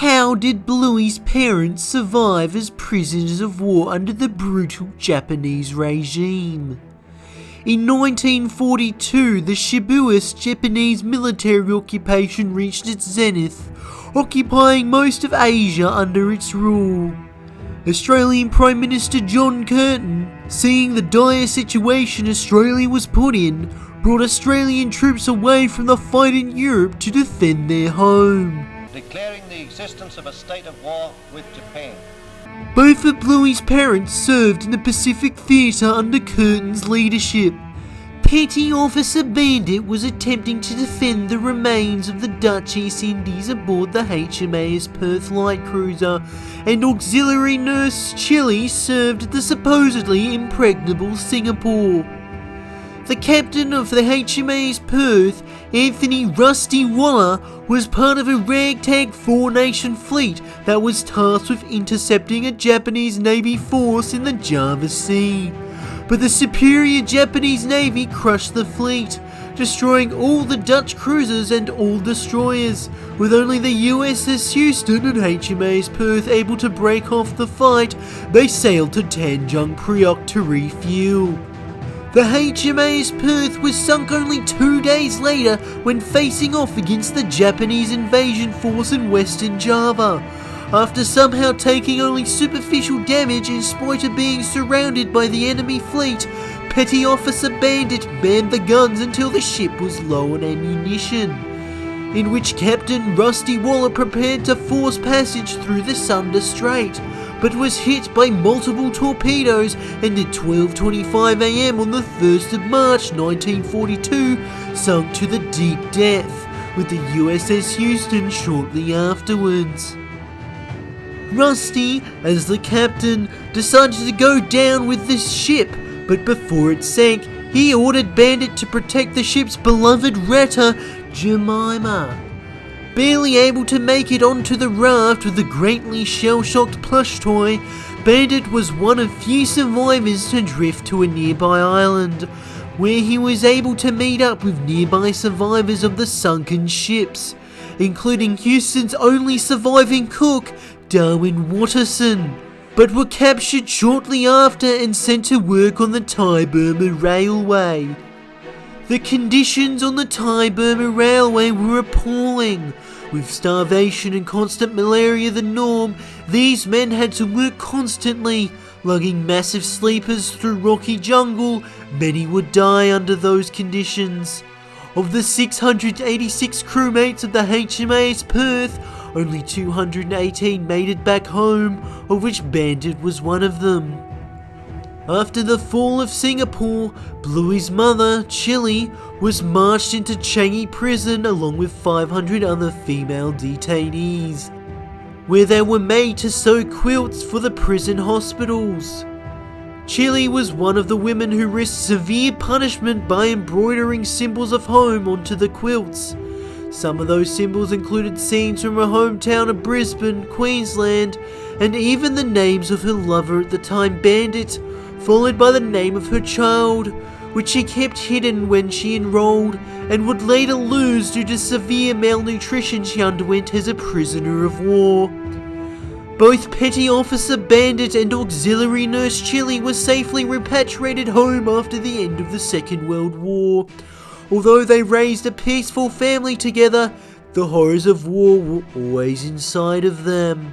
How did Bluey's parents survive as prisoners of war under the brutal Japanese regime? In 1942, the Shibuya Japanese military occupation reached its zenith, occupying most of Asia under its rule. Australian Prime Minister John Curtin, seeing the dire situation Australia was put in, brought Australian troops away from the fight in Europe to defend their home. Declaring the existence of a state of war with Japan. Both of Bluey's parents served in the Pacific Theatre under Curtin's leadership. Petty Officer Bandit was attempting to defend the remains of the Dutch East Indies aboard the HMAS Perth light cruiser, and Auxiliary Nurse Chili served the supposedly impregnable Singapore. The captain of the HMAS Perth, Anthony Rusty Waller, was part of a ragtag four-nation fleet that was tasked with intercepting a Japanese Navy force in the Java Sea. But the superior Japanese Navy crushed the fleet, destroying all the Dutch cruisers and all destroyers, with only the USS Houston and HMAS Perth able to break off the fight, they sailed to Tanjung Priok to refuel. The HMAS Perth was sunk only two days later when facing off against the Japanese invasion force in Western Java. After somehow taking only superficial damage in spite of being surrounded by the enemy fleet, Petty Officer Bandit manned the guns until the ship was low on ammunition. In which Captain Rusty Waller prepared to force passage through the Sunda Strait, but was hit by multiple torpedoes and at 12.25am on the 1st of March 1942 sunk to the deep depth, with the USS Houston shortly afterwards. Rusty, as the captain, decided to go down with this ship, but before it sank, he ordered Bandit to protect the ship's beloved retta, Jemima. Barely able to make it onto the raft with the greatly shell-shocked plush toy, Bandit was one of few survivors to drift to a nearby island, where he was able to meet up with nearby survivors of the sunken ships, including Houston's only surviving cook, Darwin Watterson, but were captured shortly after and sent to work on the Thai-Burma Railway. The conditions on the Thai-Burma Railway were appalling. With starvation and constant malaria the norm, these men had to work constantly, lugging massive sleepers through rocky jungle. Many would die under those conditions. Of the 686 crewmates of the HMAS Perth, only 218 made it back home, of which Bandit was one of them. After the fall of Singapore, Bluey's mother, Chili, was marched into Changi prison along with 500 other female detainees, where they were made to sew quilts for the prison hospitals. Chili was one of the women who risked severe punishment by embroidering symbols of home onto the quilts. Some of those symbols included scenes from her hometown of Brisbane, Queensland, and even the names of her lover at the time, Bandit, followed by the name of her child, which she kept hidden when she enrolled and would later lose due to severe malnutrition she underwent as a prisoner of war. Both Petty Officer Bandit and Auxiliary Nurse Chili were safely repatriated home after the end of the Second World War. Although they raised a peaceful family together, the horrors of war were always inside of them.